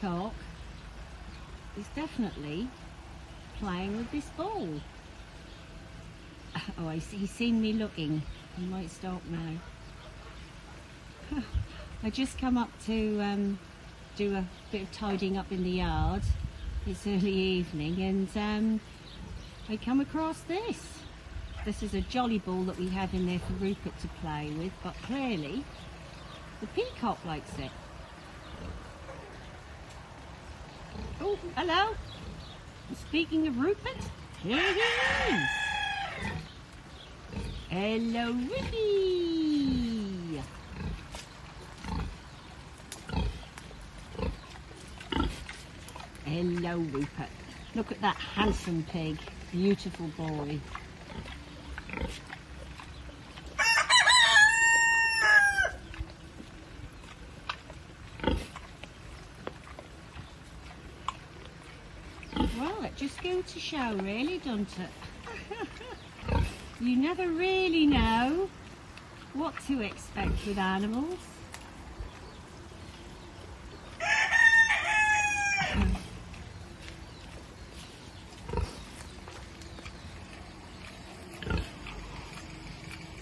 peacock is definitely playing with this ball. Oh, he's seen me looking. He might stop now. I just come up to um, do a bit of tidying up in the yard. It's early evening and um, I come across this. This is a jolly ball that we have in there for Rupert to play with, but clearly the peacock likes it. Hello. Speaking of Rupert, here he is. Hello, Ricky. Hello, Rupert. Look at that handsome pig. Beautiful boy. Well, it just goes to show, really, doesn't it? you never really know what to expect with animals.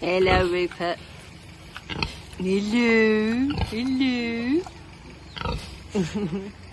Hello, Rupert. Hello. Hello.